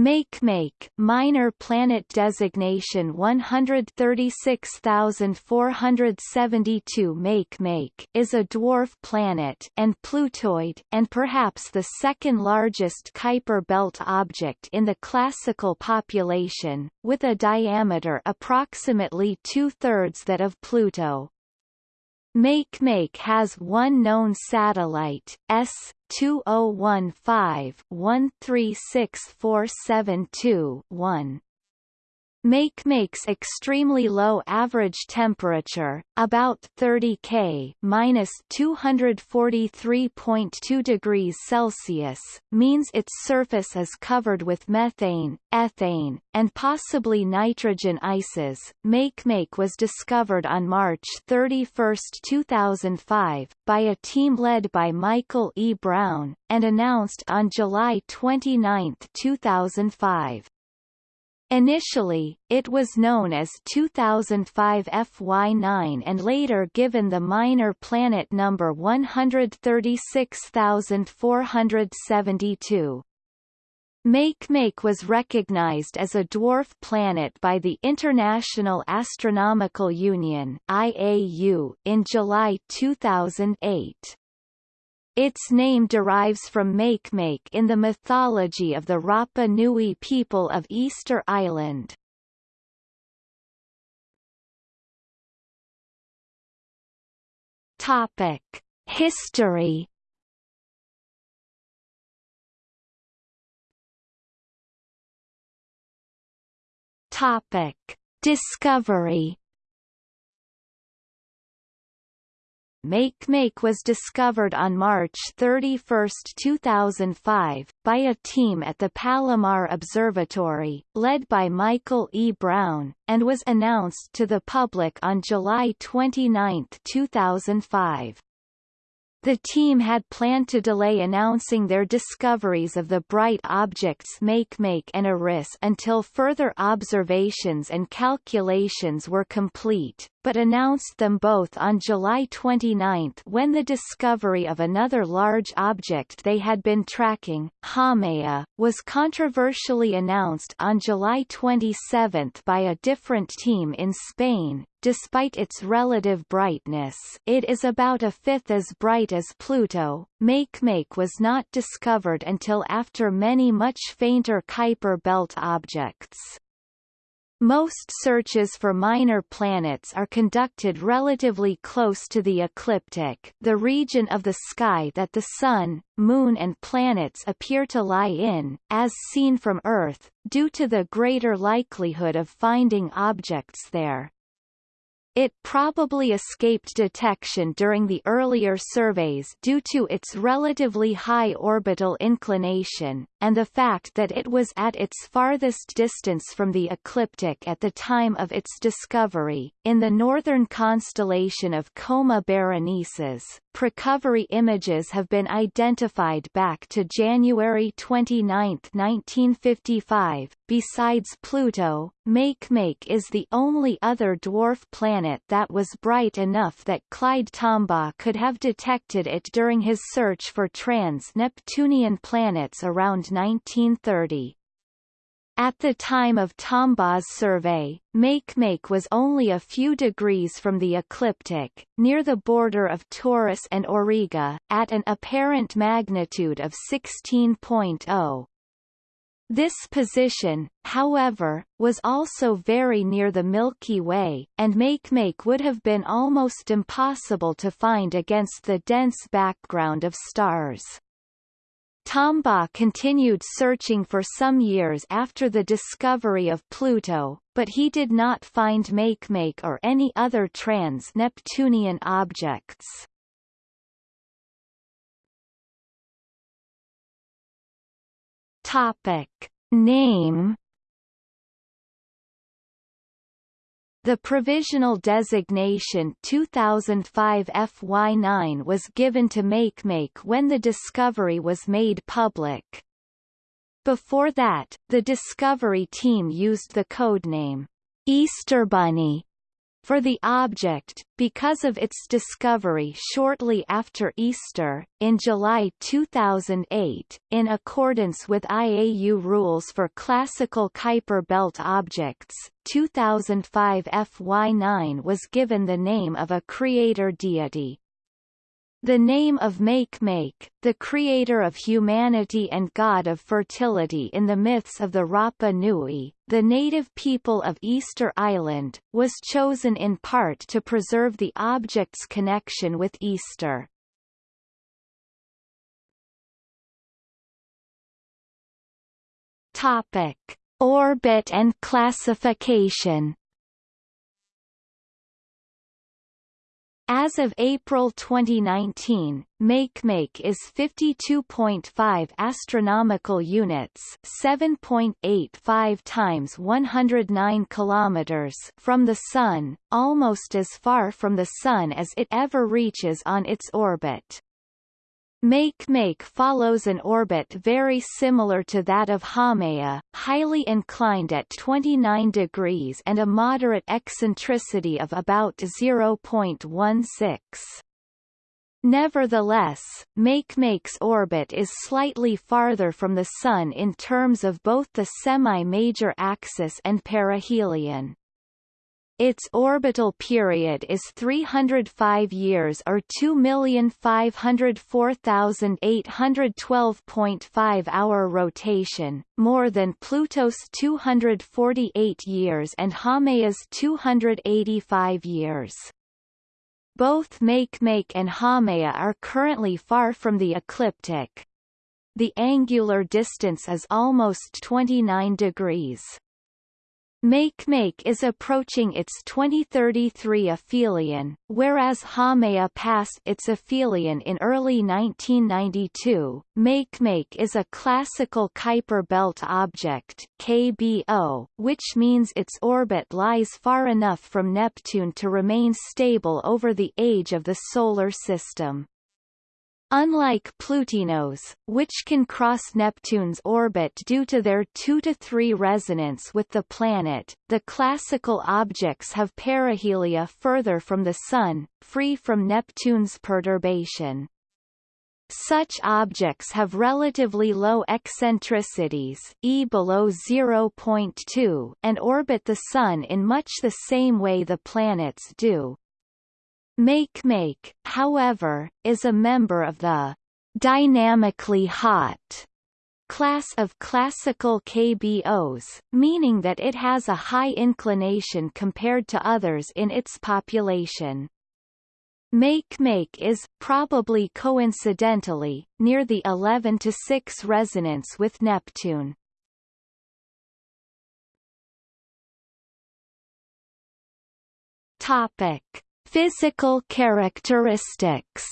Makemake minor planet designation 136472 Makemake is a dwarf planet and Plutoid and perhaps the second largest Kuiper belt object in the classical population, with a diameter approximately two-thirds that of Pluto. Makemake has one known satellite, S2015-136472-1. Makemake's extremely low average temperature, about 30 K minus 243.2 degrees Celsius, means its surface is covered with methane, ethane, and possibly nitrogen ices. Makemake was discovered on March 31, 2005, by a team led by Michael E. Brown, and announced on July 29, 2005. Initially, it was known as 2005 FY9 and later given the minor planet number 136472. Makemake was recognized as a dwarf planet by the International Astronomical Union IAU in July 2008. Its name derives from Makemake in the mythology of the Rapa Nui people of Easter Island. Topic: History. Topic: Discovery. Makemake was discovered on March 31, 2005, by a team at the Palomar Observatory, led by Michael E. Brown, and was announced to the public on July 29, 2005. The team had planned to delay announcing their discoveries of the bright objects Makemake and Eris until further observations and calculations were complete, but announced them both on July 29 when the discovery of another large object they had been tracking, Haumea, was controversially announced on July 27 by a different team in Spain, Despite its relative brightness it is about a fifth as bright as Pluto, Makemake was not discovered until after many much fainter Kuiper belt objects. Most searches for minor planets are conducted relatively close to the ecliptic the region of the sky that the Sun, Moon and planets appear to lie in, as seen from Earth, due to the greater likelihood of finding objects there. It probably escaped detection during the earlier surveys due to its relatively high orbital inclination, and the fact that it was at its farthest distance from the ecliptic at the time of its discovery. In the northern constellation of Coma Berenices, precovery images have been identified back to January 29, 1955. Besides Pluto, Makemake is the only other dwarf planet that was bright enough that Clyde Tombaugh could have detected it during his search for trans-Neptunian planets around 1930. At the time of Tombaugh's survey, Makemake was only a few degrees from the ecliptic, near the border of Taurus and Auriga, at an apparent magnitude of 16.0. This position, however, was also very near the Milky Way, and Makemake would have been almost impossible to find against the dense background of stars. Tombaugh continued searching for some years after the discovery of Pluto, but he did not find Makemake or any other trans-Neptunian objects. Topic. Name The provisional designation 2005 FY9 was given to Makemake when the discovery was made public. Before that, the Discovery team used the codename Easter Bunny for the object, because of its discovery shortly after Easter, in July 2008, in accordance with IAU rules for classical Kuiper belt objects, 2005 FY9 was given the name of a creator deity. The name of Makemake, the creator of humanity and god of fertility in the myths of the Rapa Nui, the native people of Easter Island, was chosen in part to preserve the object's connection with Easter. Topic: Orbit and classification As of April 2019, Makemake is 52.5 astronomical units, 7.85 times 109 kilometers from the sun, almost as far from the sun as it ever reaches on its orbit. Makemake follows an orbit very similar to that of Haumea, highly inclined at 29 degrees and a moderate eccentricity of about 0.16. Nevertheless, Makemake's orbit is slightly farther from the Sun in terms of both the semi-major axis and perihelion. Its orbital period is 305 years or 2,504,812.5 hour rotation, more than Pluto's 248 years and Haumea's 285 years. Both Makemake and Haumea are currently far from the ecliptic. The angular distance is almost 29 degrees. Makemake is approaching its 2033 aphelion, whereas Haumea passed its aphelion in early 1992. Makemake is a classical Kuiper belt object KBO, which means its orbit lies far enough from Neptune to remain stable over the age of the Solar System. Unlike Plutinos, which can cross Neptune's orbit due to their 2 to 3 resonance with the planet, the classical objects have perihelia further from the Sun, free from Neptune's perturbation. Such objects have relatively low eccentricities e below 0.2 and orbit the Sun in much the same way the planets do. Makemake, however, is a member of the dynamically hot class of classical KBOs, meaning that it has a high inclination compared to others in its population. Makemake is, probably coincidentally, near the 11 to 6 resonance with Neptune. Topic. Physical characteristics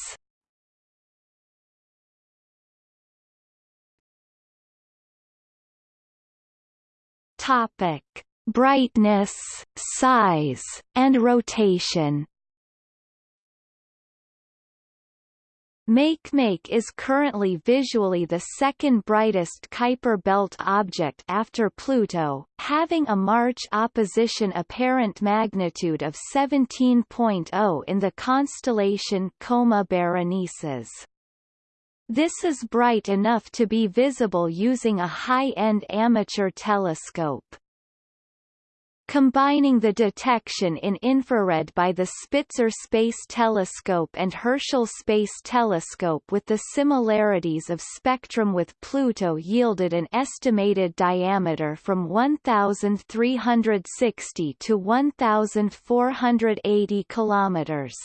Topic: Brightness, size, and rotation. Makemake is currently visually the second brightest Kuiper belt object after Pluto, having a March opposition apparent magnitude of 17.0 in the constellation Coma Berenices. This is bright enough to be visible using a high-end amateur telescope. Combining the detection in infrared by the Spitzer Space Telescope and Herschel Space Telescope with the similarities of spectrum with Pluto yielded an estimated diameter from 1,360 to 1,480 kilometers.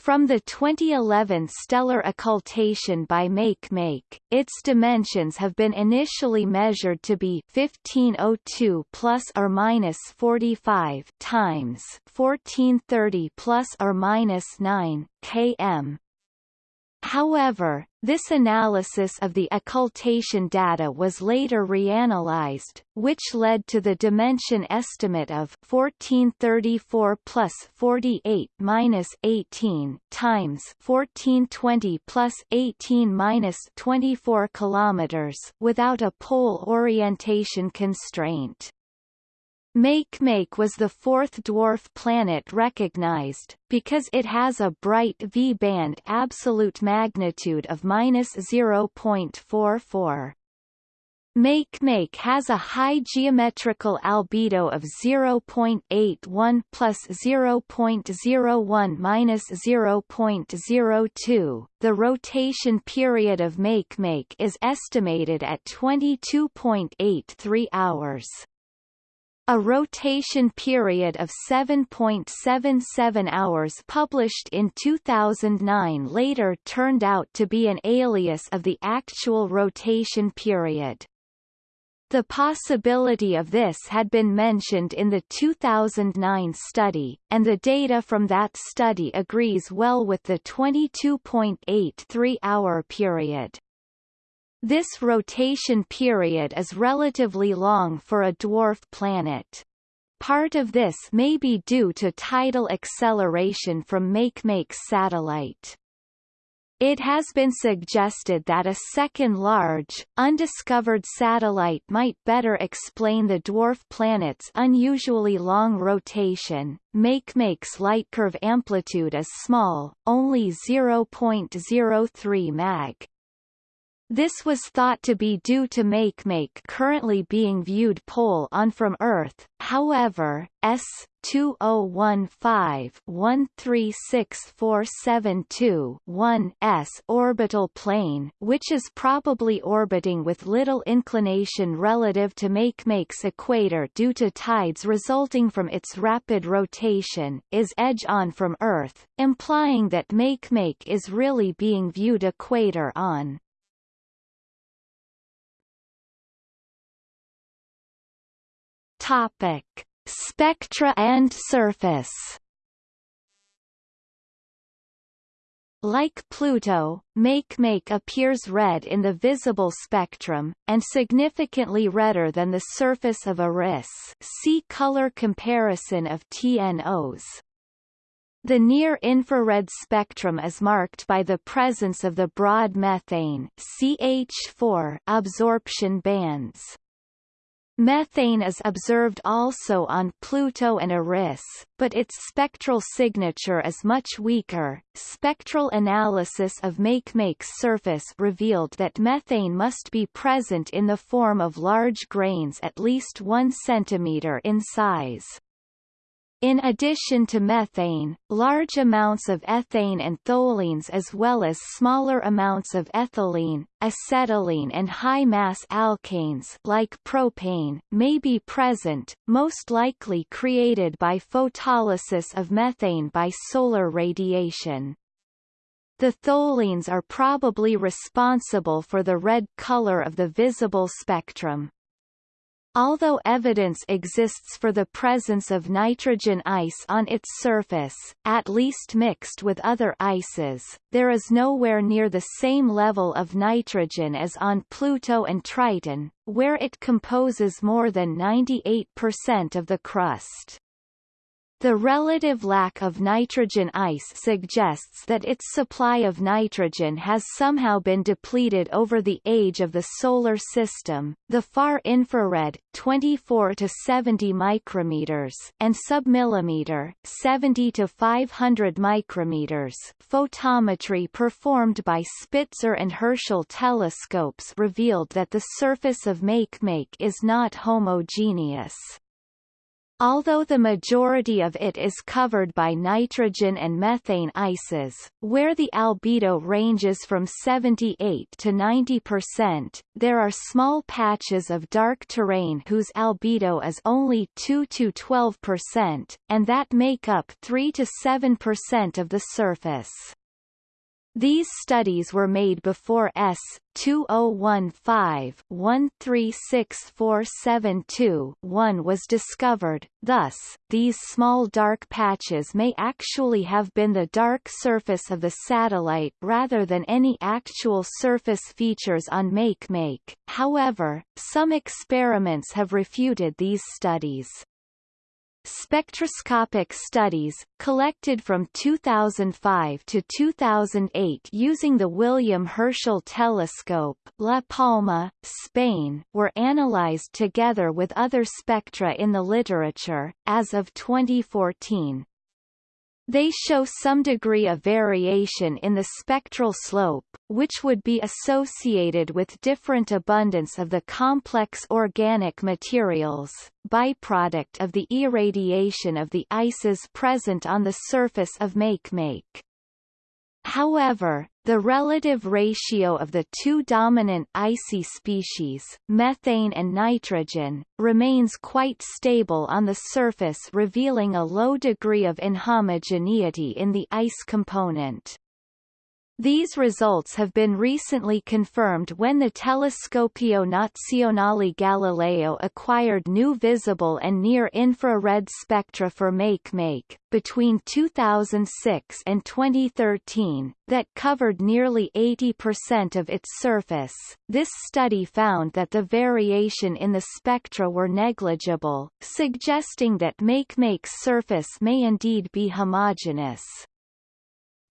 From the 2011 stellar occultation by Makemake, its dimensions have been initially measured to be 1502 plus or minus 45 times 1430 plus or minus 9 km. However, this analysis of the occultation data was later reanalyzed, which led to the dimension estimate of 1434 plus 48 minus 18 times 1420 plus 18 minus 24 kilometers without a pole orientation constraint. Makemake was the fourth dwarf planet recognized, because it has a bright V-band absolute magnitude of minus 0.44. Makemake has a high geometrical albedo of 0.81 plus 0.01 minus 0.02. The rotation period of Makemake is estimated at 22.83 hours. A rotation period of 7.77 hours published in 2009 later turned out to be an alias of the actual rotation period. The possibility of this had been mentioned in the 2009 study, and the data from that study agrees well with the 22.83-hour period. This rotation period is relatively long for a dwarf planet. Part of this may be due to tidal acceleration from Makemake's satellite. It has been suggested that a second large, undiscovered satellite might better explain the dwarf planet's unusually long rotation. Makemake's light curve amplitude is small, only 0.03 mag. This was thought to be due to Makemake currently being viewed pole-on from Earth, however, S2015-136472-1 S orbital plane which is probably orbiting with little inclination relative to Makemake's equator due to tides resulting from its rapid rotation, is edge-on from Earth, implying that Makemake is really being viewed equator-on. Topic: Spectra and surface. Like Pluto, Makemake appears red in the visible spectrum, and significantly redder than the surface of Eris see color comparison of TNOs. The near-infrared spectrum is marked by the presence of the broad methane CH4 absorption bands. Methane is observed also on Pluto and Eris, but its spectral signature is much weaker. Spectral analysis of Makemake's surface revealed that methane must be present in the form of large grains at least 1 cm in size. In addition to methane, large amounts of ethane and tholins as well as smaller amounts of ethylene, acetylene and high-mass alkanes like propane may be present, most likely created by photolysis of methane by solar radiation. The tholins are probably responsible for the red color of the visible spectrum. Although evidence exists for the presence of nitrogen ice on its surface, at least mixed with other ices, there is nowhere near the same level of nitrogen as on Pluto and Triton, where it composes more than 98% of the crust. The relative lack of nitrogen ice suggests that its supply of nitrogen has somehow been depleted over the age of the solar system. The far infrared 24 to 70 micrometers and submillimeter 70 to 500 micrometers photometry performed by Spitzer and Herschel telescopes revealed that the surface of Makemake is not homogeneous. Although the majority of it is covered by nitrogen and methane ices, where the albedo ranges from 78 to 90%, there are small patches of dark terrain whose albedo is only 2 to 12%, and that make up 3 to 7% of the surface. These studies were made before S. 2015-136472-1 was discovered, thus, these small dark patches may actually have been the dark surface of the satellite rather than any actual surface features on Makemake. However, some experiments have refuted these studies. Spectroscopic studies, collected from 2005 to 2008 using the William Herschel Telescope La Palma, Spain, were analyzed together with other spectra in the literature, as of 2014. They show some degree of variation in the spectral slope, which would be associated with different abundance of the complex organic materials, byproduct of the irradiation of the ices present on the surface of Makemake. However, the relative ratio of the two dominant icy species, methane and nitrogen, remains quite stable on the surface revealing a low degree of inhomogeneity in the ice component. These results have been recently confirmed when the Telescopio Nazionale Galileo acquired new visible and near-infrared spectra for Makemake, between 2006 and 2013, that covered nearly 80% of its surface. This study found that the variation in the spectra were negligible, suggesting that Makemake's surface may indeed be homogeneous.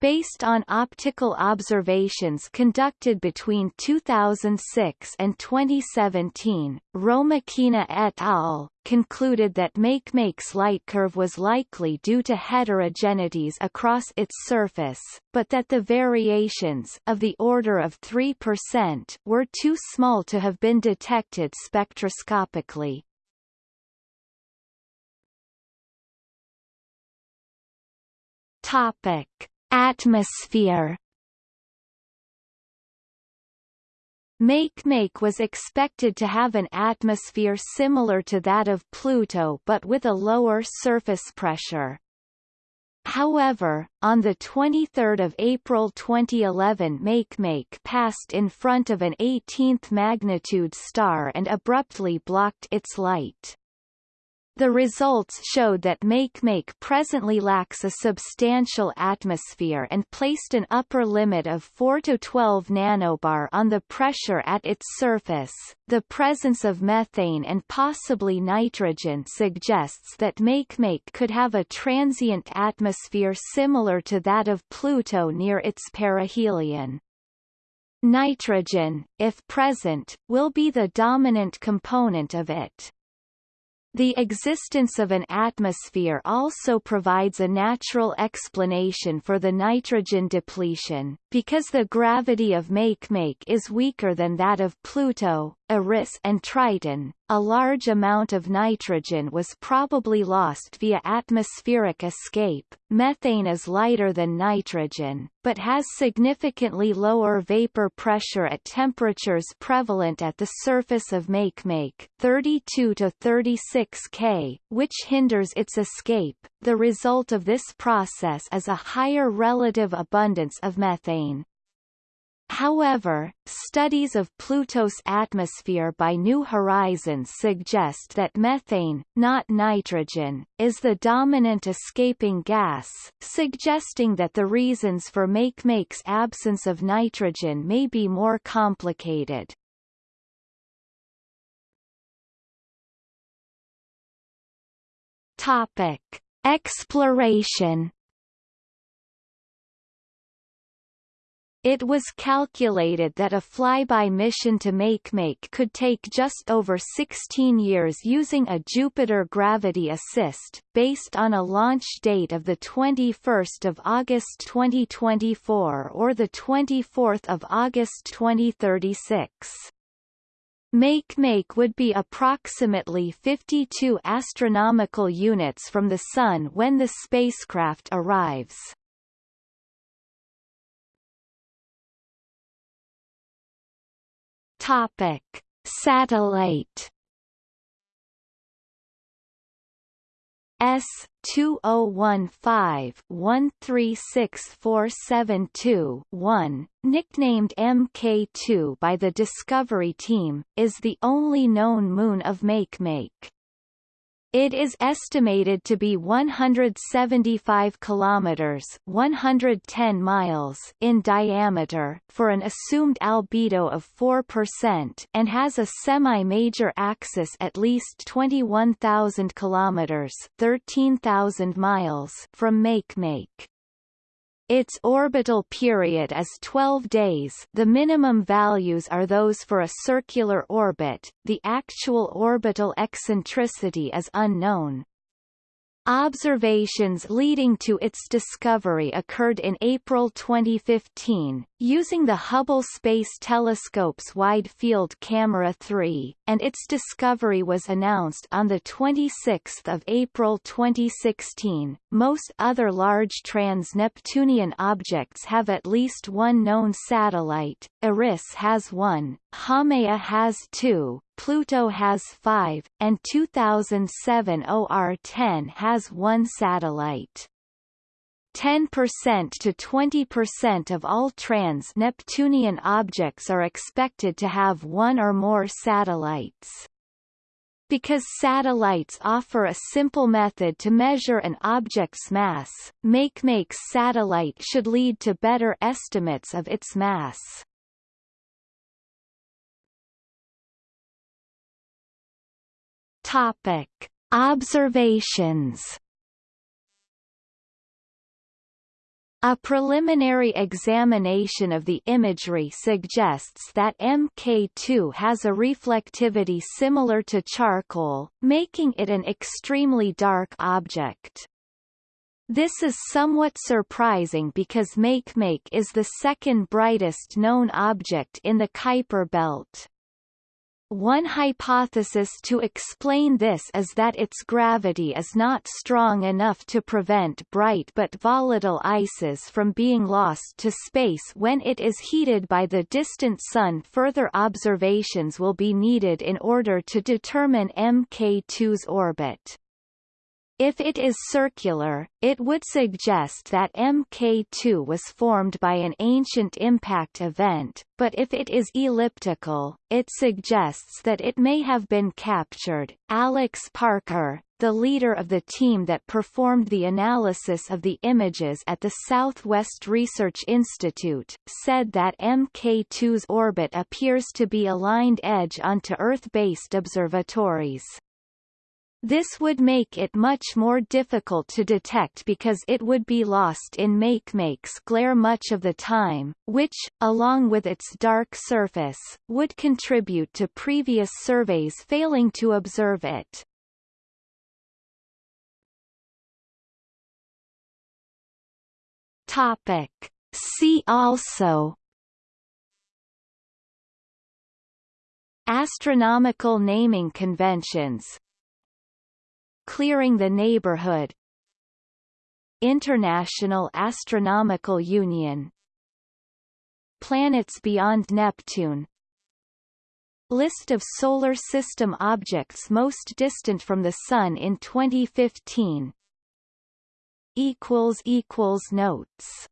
Based on optical observations conducted between 2006 and 2017, Hromakina et al. concluded that Makemake's light curve was likely due to heterogeneities across its surface, but that the variations of the order of 3% were too small to have been detected spectroscopically. Topic Atmosphere Makemake was expected to have an atmosphere similar to that of Pluto but with a lower surface pressure. However, on 23 April 2011 Makemake passed in front of an 18th magnitude star and abruptly blocked its light. The results showed that Makemake presently lacks a substantial atmosphere and placed an upper limit of 4 to 12 nanobar on the pressure at its surface. The presence of methane and possibly nitrogen suggests that Makemake could have a transient atmosphere similar to that of Pluto near its perihelion. Nitrogen, if present, will be the dominant component of it. The existence of an atmosphere also provides a natural explanation for the nitrogen depletion, because the gravity of Makemake is weaker than that of Pluto, Eris and Triton. A large amount of nitrogen was probably lost via atmospheric escape. Methane is lighter than nitrogen, but has significantly lower vapor pressure at temperatures prevalent at the surface of Makemake, 32 to 36 K, which hinders its escape. The result of this process is a higher relative abundance of methane. However, studies of Pluto's atmosphere by New Horizons suggest that methane, not nitrogen, is the dominant escaping gas, suggesting that the reasons for Makemake's absence of nitrogen may be more complicated. Topic. Exploration It was calculated that a flyby mission to Makemake could take just over 16 years using a Jupiter gravity assist, based on a launch date of 21 August 2024 or 24 August 2036. Makemake would be approximately 52 astronomical units from the Sun when the spacecraft arrives. Topic: Satellite S two oh one five one three six four seven two one, nicknamed MK2 by the Discovery team, is the only known moon of Makemake. It is estimated to be 175 kilometers, 110 miles in diameter for an assumed albedo of 4% and has a semi-major axis at least 21,000 kilometers, 13,000 miles from Makemake. Its orbital period is 12 days the minimum values are those for a circular orbit, the actual orbital eccentricity is unknown. Observations leading to its discovery occurred in April 2015, using the Hubble Space Telescope's Wide Field Camera 3, and its discovery was announced on 26 April 2016. Most other large trans-Neptunian objects have at least one known satellite, Eris has one, Haumea has two, Pluto has five, and 2007 OR-10 has one satellite. 10% to 20% of all trans-Neptunian objects are expected to have one or more satellites. Because satellites offer a simple method to measure an object's mass, Makemake's satellite should lead to better estimates of its mass. Topic: Observations. A preliminary examination of the imagery suggests that Mk2 has a reflectivity similar to charcoal, making it an extremely dark object. This is somewhat surprising because Makemake is the second brightest known object in the Kuiper belt. One hypothesis to explain this is that its gravity is not strong enough to prevent bright but volatile ices from being lost to space when it is heated by the distant Sun. Further observations will be needed in order to determine Mk2's orbit. If it is circular, it would suggest that Mk2 was formed by an ancient impact event, but if it is elliptical, it suggests that it may have been captured. Alex Parker, the leader of the team that performed the analysis of the images at the Southwest Research Institute, said that Mk2's orbit appears to be aligned edge onto Earth-based observatories. This would make it much more difficult to detect because it would be lost in Makemake's glare much of the time, which, along with its dark surface, would contribute to previous surveys failing to observe it. Topic. See also Astronomical naming conventions Clearing the neighborhood. International Astronomical Union. Planets beyond Neptune. List of Solar System objects most distant from the Sun in 2015 Notes